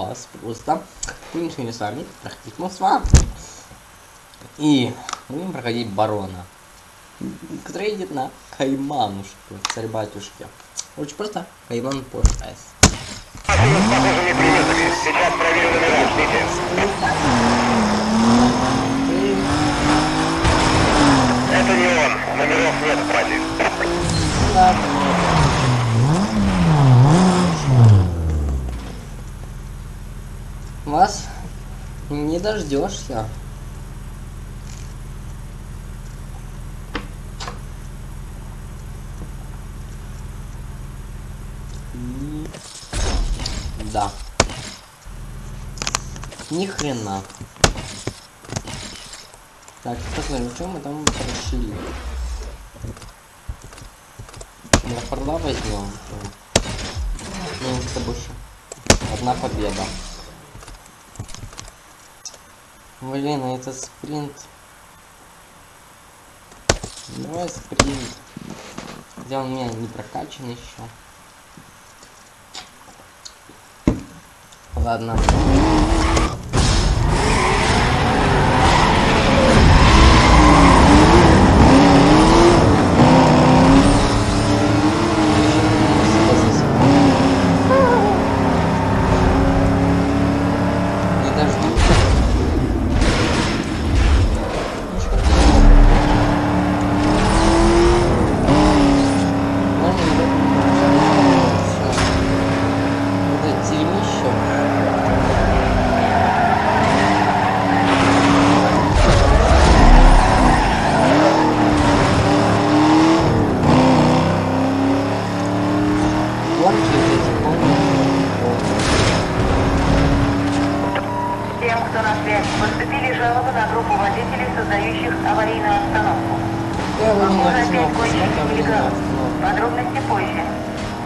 бомбас просто. Будем сегодня с вами. И будем проходить барона. Который едет на Кайманушку, царь батюшки. Очень просто. Кайман по С. Сейчас проверю номера. Ждите. Это не он. Номеров нет, братья. Вас не дождешься. Да. Ни хрена. Так, посмотрим, что мы там прошли. Леопарда возьмем. Ну, с тобой еще. Одна победа. Блин, а это спринт. Давай спринт. Где он у меня не прокачан еще. Ладно. Не дождусь. Ну, что ты? Можно его всё. Вот это дерьмище. Гонки вот эти, помнишь? Всем, кто на связи, поступили жалобы на группу водителей, создающих аварийную обстановку. Похоже, опять остановку, гонщики смотрел, не нелегалов. остановку. Подробности позже.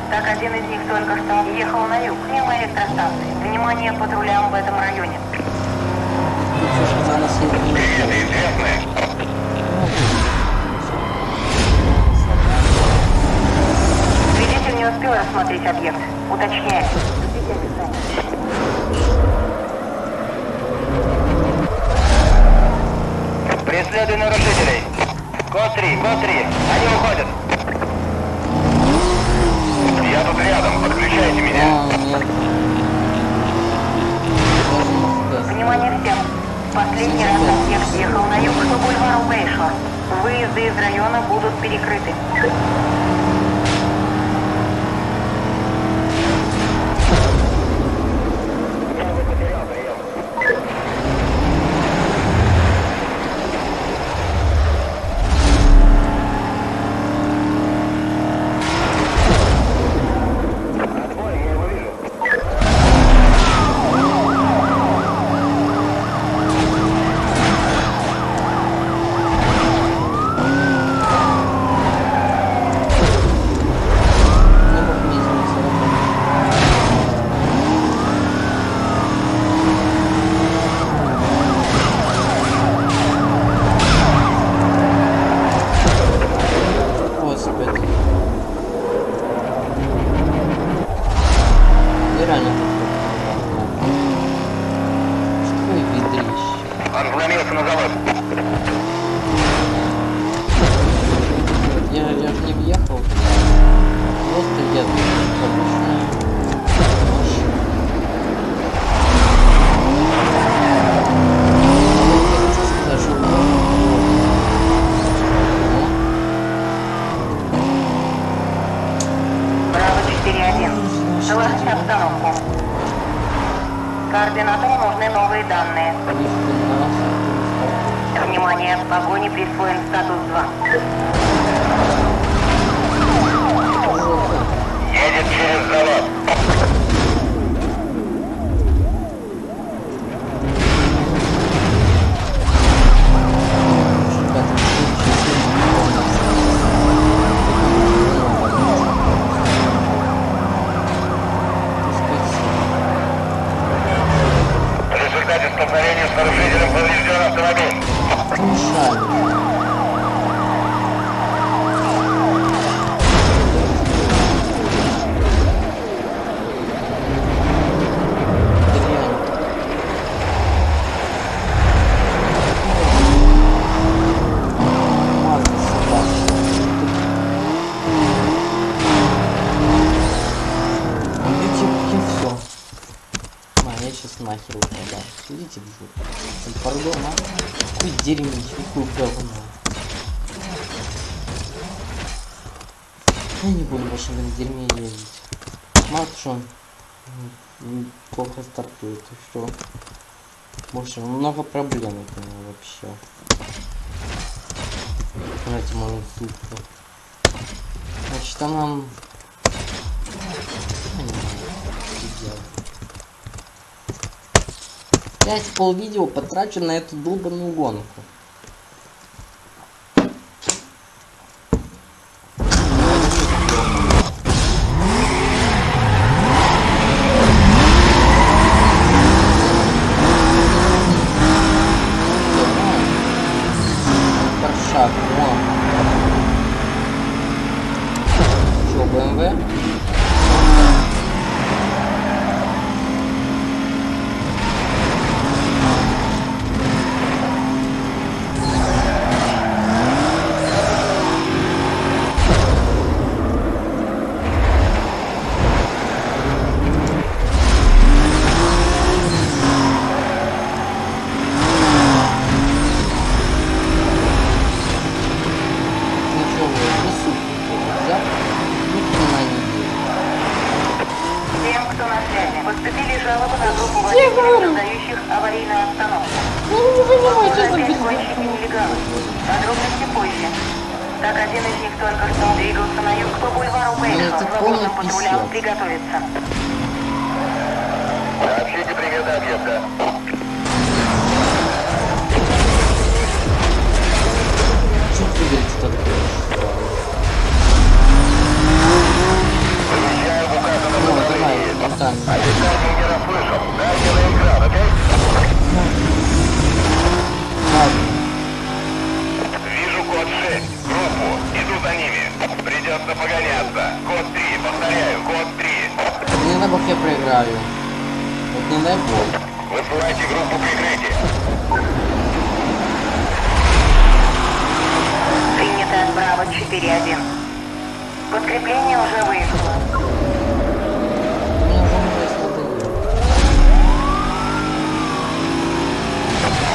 Так, один из них только что ехал на юг, мимо электростанции. Внимание патрулям в этом районе. Слушай, за нас известное. Свидетель не успел рассмотреть объект. Уточняю. Ждите Преследуй нарушителей. Код 3, код 3. Они уходят. Я тут рядом. Подключайте меня. Внимание всем. Последний раз объект ехал на юг по бульвару Бейшор. Выезды из района будут перекрыты. Отбой, я его вижу. Не мог мне извиниться, работать. Господи. Я реально такой. Что вы ведрище? Он вломился на завод. Я, я же не въехал. Просто еду. Обычная машина. Я хочу сказать, что Браво 4-1. Доложите обстановку. Координатору нужны новые данные. Внимание, погоне присвоен статус 2. Едет через завод. Пардон, а? Какой дерьмище, какой говно. Я не буду больше этом дерьме ездить. Мало что он м, м, плохо стартует, и все. Больше много проблем от него вообще. Давайте сутку. Значит, там нам... Я не знаю, что делать. Пять полвидео потрачу на эту долбанную гонку. Бог я проиграю. Вот не дай бог. Высылайте группу прикрытия. Принято от Браво 4-1. Подкрепление уже выехало.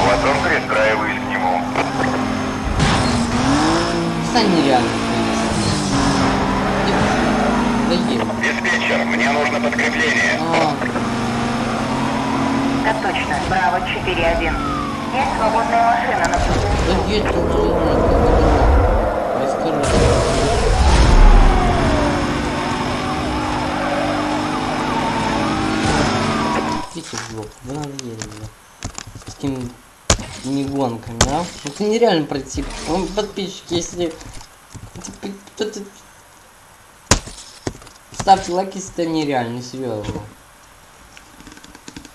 Потом пристраиваюсь к нему. Стань нереально. Доел. Диспетчер, мне нужно подкрепление. А, Так точно. Браво 4-1. Есть свободная машина на пути. да едь ты нормально, как это. Расскажи. Идите в жопу, вы надоели мне. С такими не гонками, а? Это нереально пройти. Подписчики, если... это- Ставьте лайк, если это нереально, серьезно.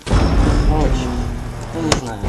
Короче, ну не знаю.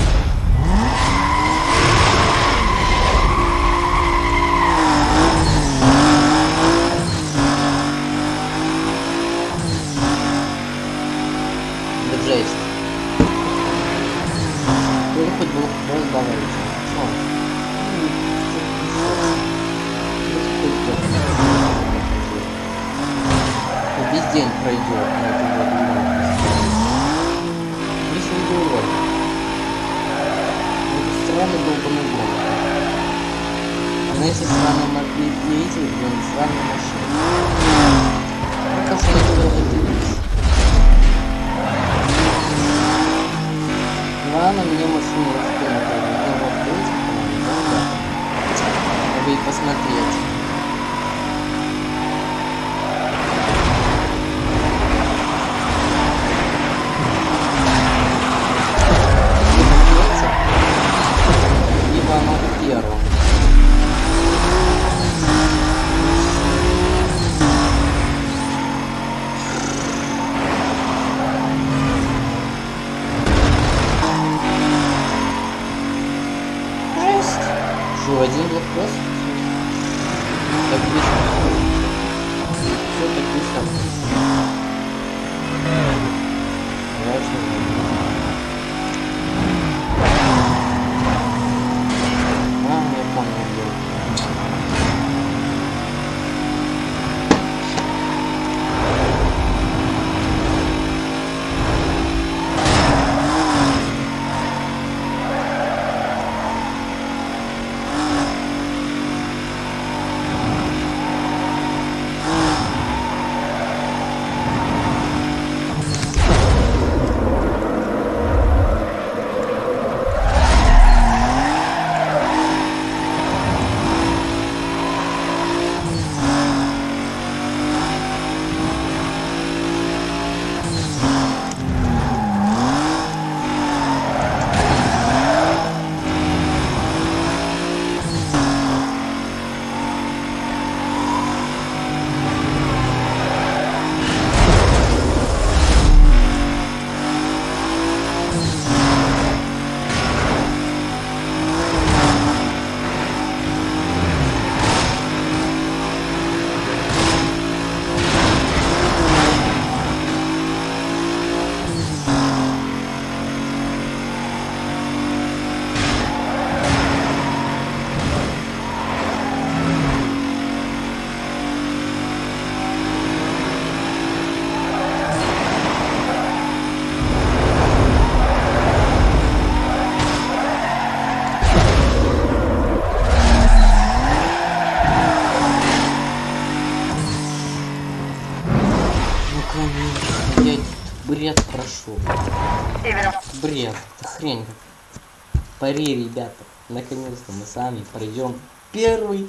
Наконец-то мы сами пройдем первый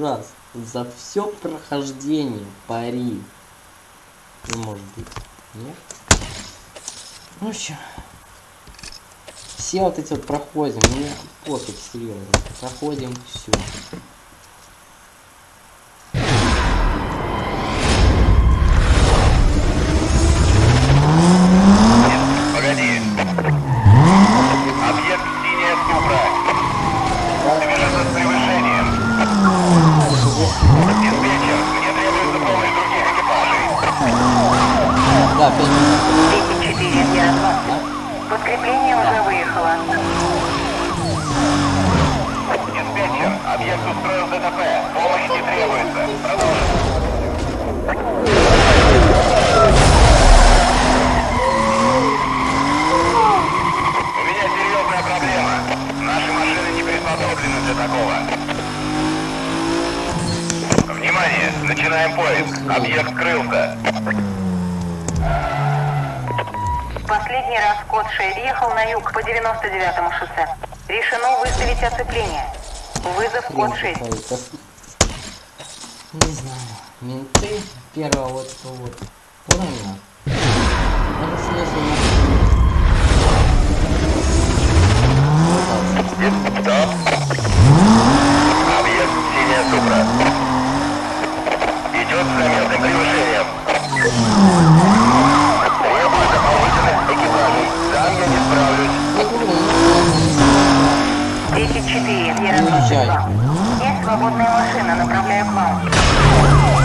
раз за все прохождение пари. Не может быть. Нет? Ну чё. Все вот эти вот проходим, мне пофиг, серьезно. Проходим все. Поиск. Объект скрылся. Последний раз код 6 ехал на юг по 99-му шоссе. Решено выставить оцепление. Вызов код 6. Хрень какая-то. Не знаю. Менты первого вот этого вот уровня. Это смысл Стоп. Объект синяя Супра. Справлюсь. 10-4, Ярослав Уезжай. 2. Есть свободная машина, направляю к вам.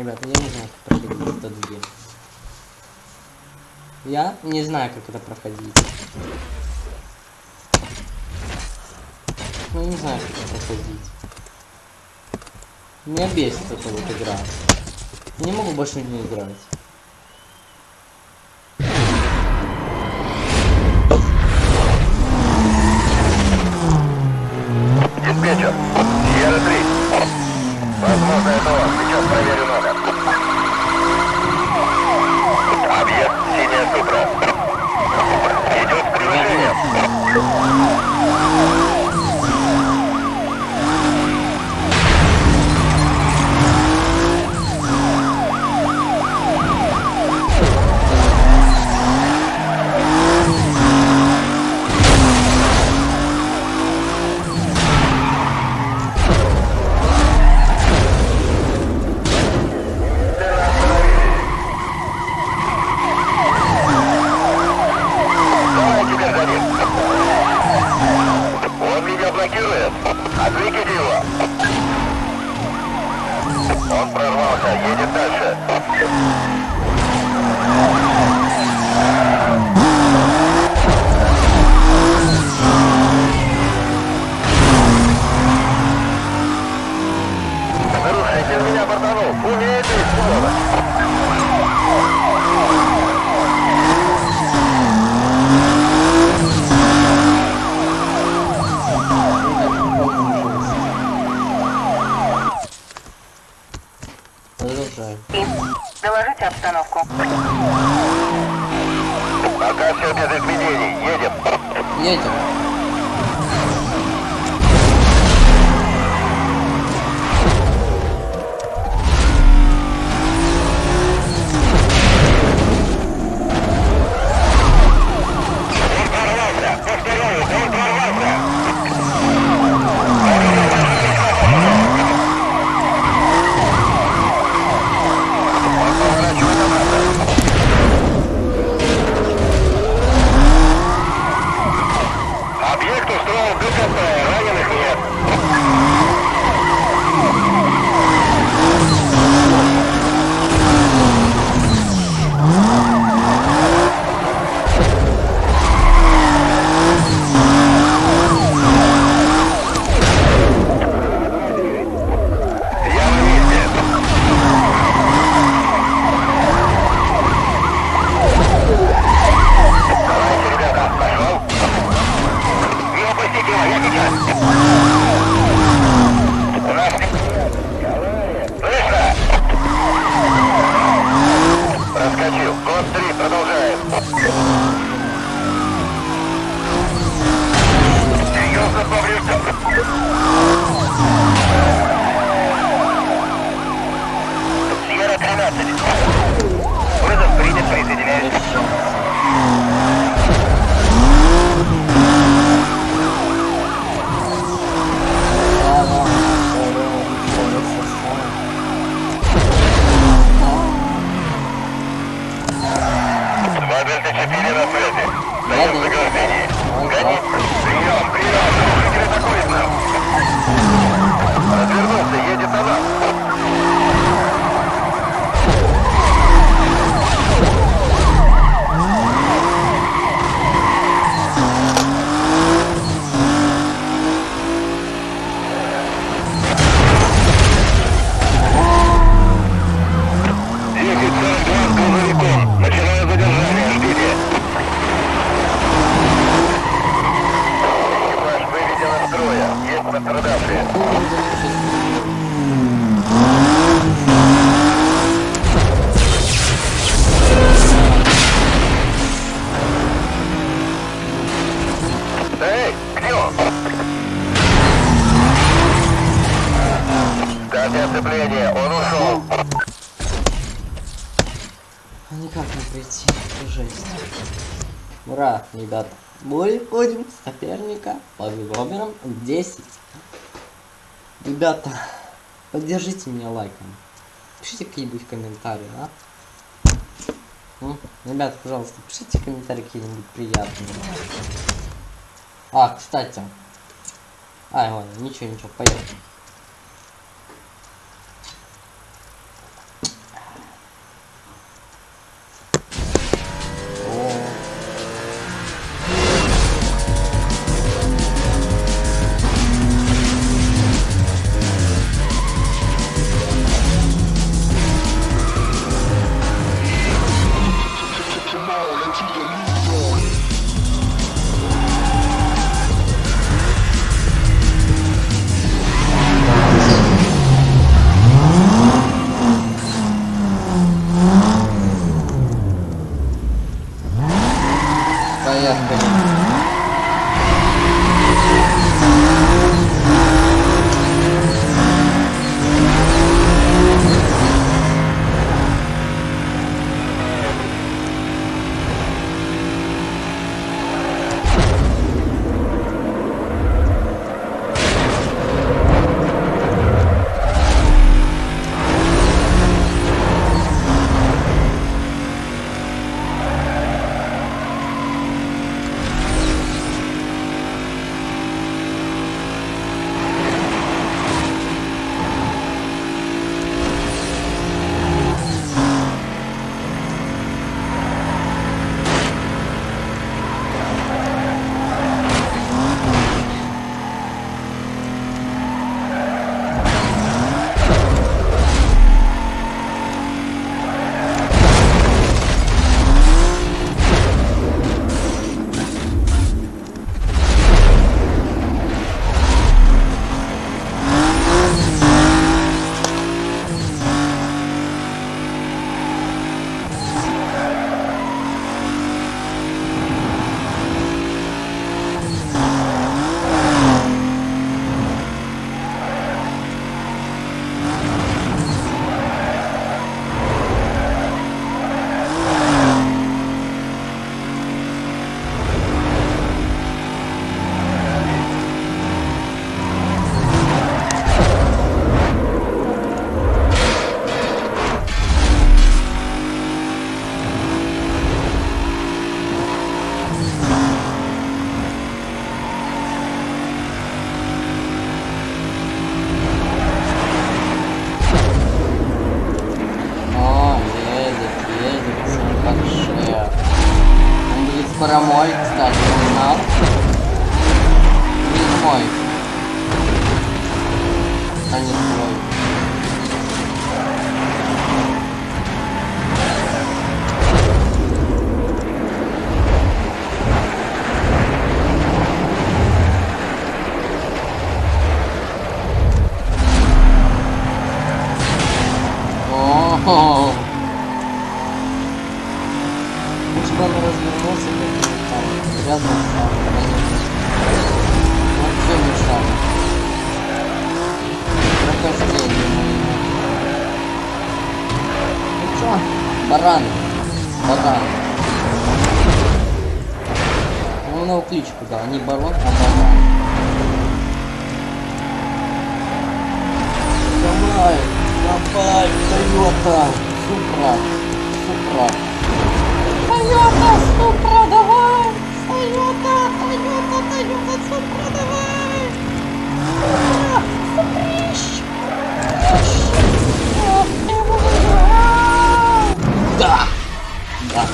Ребята, я не знаю, как проходить этот гейм. Я не знаю, как это проходить. Ну, не знаю, как это проходить. Меня бесит эта вот игра. Не могу больше не играть. все без изменений. Едем. Едем. Ребята, Мы входим соперника по номерам 10. Ребята, поддержите меня лайком. Пишите какие-нибудь комментарии, да? Ну, ребят, пожалуйста, пишите комментарии какие-нибудь приятные. А, кстати. А, ладно, ничего, ничего, поехали. На кличку, да. Не барон, а баран. Давай, давай, Тойота, Супра, Супра. Тойота, Супра, давай! Тойота, Тойота, Тойота, Супра, давай! А, Суприщ! Его! Да! Да.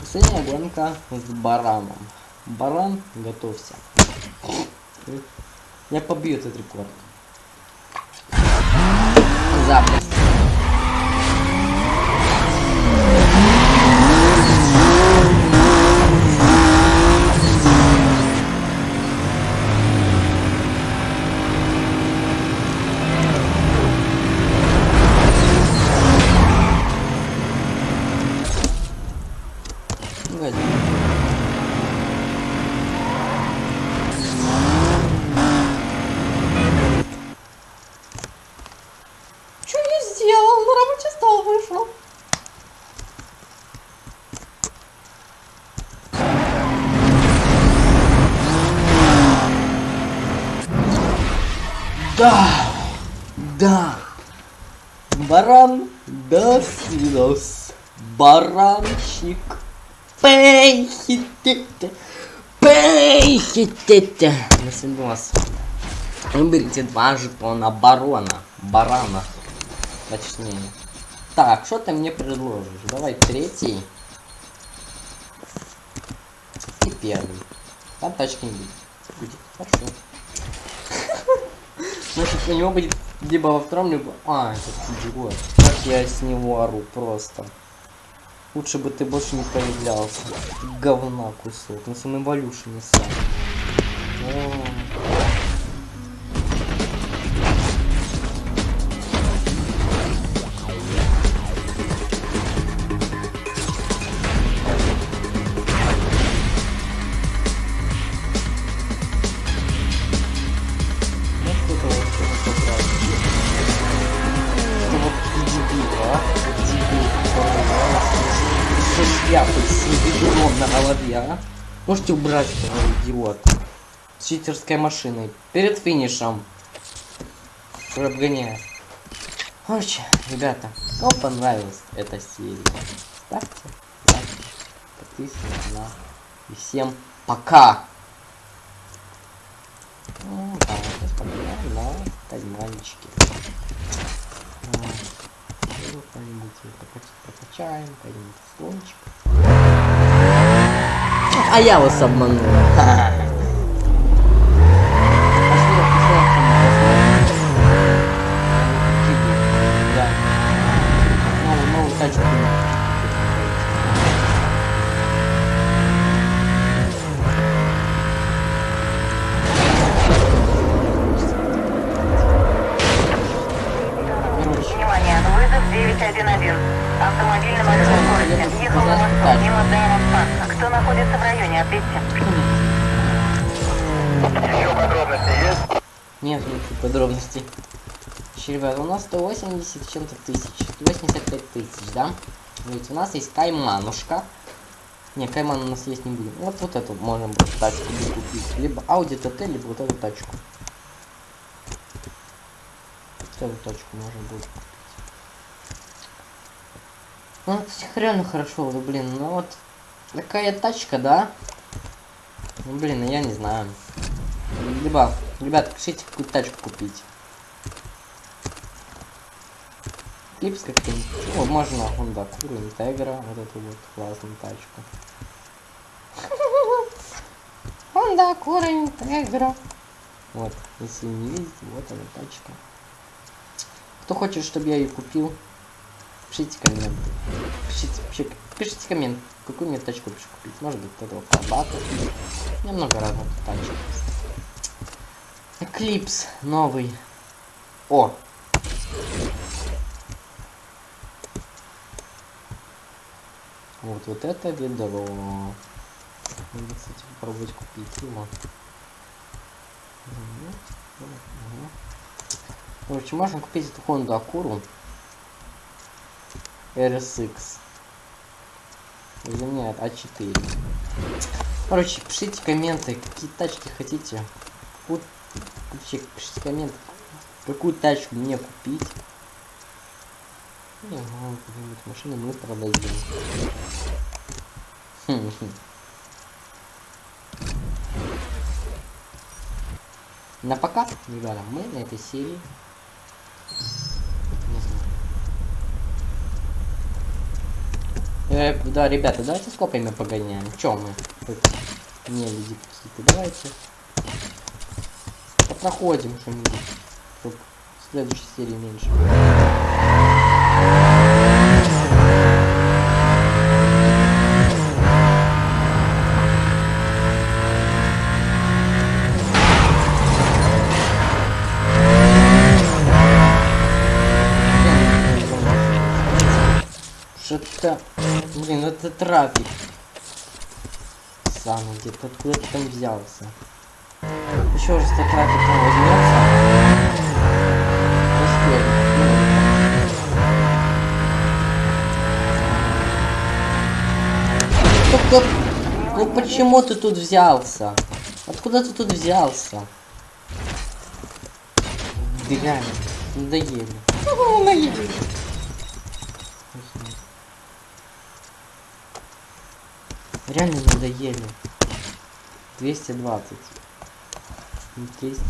Последняя гонка с бараном. Баран, готовься. Я побью этот рекорд. Запуск. Да, да. Баран до свидос. Баранчик. Пейхитите. Пейхитите. До свидос. Выберите два жетона барона. Барана. Точнее. Так, что ты мне предложишь? Давай третий. И первый. Там тачки не будет. Будет. Хорошо. Значит, у него будет либо во втором, либо... А, это идиот. Как я с него ору просто. Лучше бы ты больше не появлялся. Говна кусок. На самом эволюшн не сам. О. я Можете убрать этого идиот. С читерской машиной. Перед финишем. Обгоняет. Короче, ребята, кому понравилась эта серия, ставьте лайки, подписывайтесь на. И всем пока! Ну, да, сейчас погуляем на кальманчике. Ну, Как-нибудь прокачаем, какой-нибудь слончик. А я вас Нет никаких подробностей. Ещё, ребят, у нас 180 с чем-то тысяч. 185 тысяч, да? Ведь у нас есть кайманушка. Не, кайман у нас есть не будет. Вот вот эту можем тачку купить. Либо Audi TT, либо вот эту тачку. Вот эту тачку можно будет купить. Ну, это реально хорошо, ну, блин, ну вот такая тачка, да? Ну, блин, ну, я не знаю. Либо, ребят, пишите, какую тачку купить. Клипс как-нибудь. О, можно Honda Acura, Integra, вот эту вот классную тачку. Honda Acura Integra. Вот, если не видите, вот она тачка. Кто хочет, чтобы я ее купил, пишите комменты. Пишите, вообще, пишите коммент, какую мне тачку лучше купить. Может быть, вот этого Фабата. У меня много разных тачек. Эклипс новый. О! Вот, вот это ведро. Надо, кстати, попробовать купить его. Короче, можно купить эту Honda Acura RSX. Заменяет А4. Короче, пишите комменты, какие тачки хотите. Вот, вообще, пишите комменты, какую тачку мне купить. Не, ну, какую-нибудь машину мы продадим. Хм, хм. На пока, ребята, мы на этой серии. Э, да, ребята, давайте с копьями погоняем. Чё мы? Не люди какие-то. Давайте. Проходим что-нибудь. Чтоб в следующей серии меньше. Что-то... Блин, это трафик. Сам где-то откуда ты там взялся. Еще трафик там возьмется. Только... Ну почему ты тут взялся? Откуда ты тут взялся? Дрянь. Надоели. Надоели. Реально надоели. 220. Que Incrível.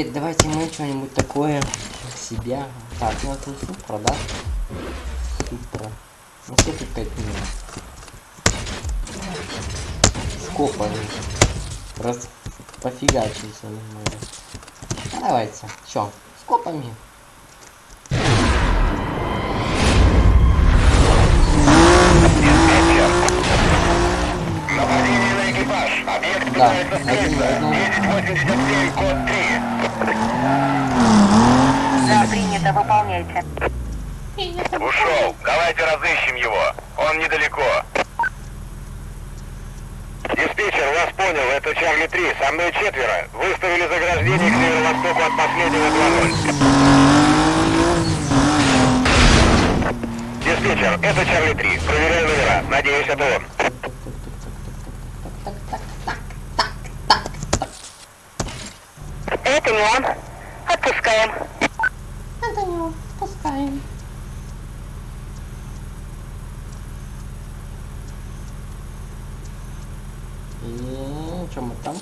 Теперь давайте мы что-нибудь такое себя. Так, ну это супра, да? Супра. Ну все тут 5 минут. Скопа. Раз пофигачимся немного. Ну, давайте. Чё? Скопами. Объект Да, пытается один на скрыться. одном. 1087, код 3. Да, принято, выполняйте. Ушел. Давайте разыщем его. Он недалеко. Диспетчер, вас понял. Это Чарли 3. Со мной четверо. Выставили заграждение к северо-востоку от последнего 2-0. Диспетчер, это Чарли 3. Проверяю номера. Надеюсь, это он. Это не он. Отпускаем. Это не он. Пускаем. И что мы там?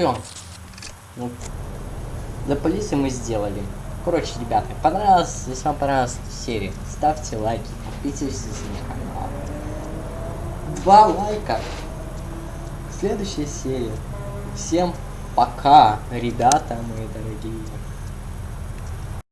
Все. Ну, для полиции мы сделали. Короче, ребята, понравилась, если вам понравилась серия, ставьте лайки, подписывайтесь на канал. Два лайка. Следующая серия. Всем пока, ребята мои дорогие.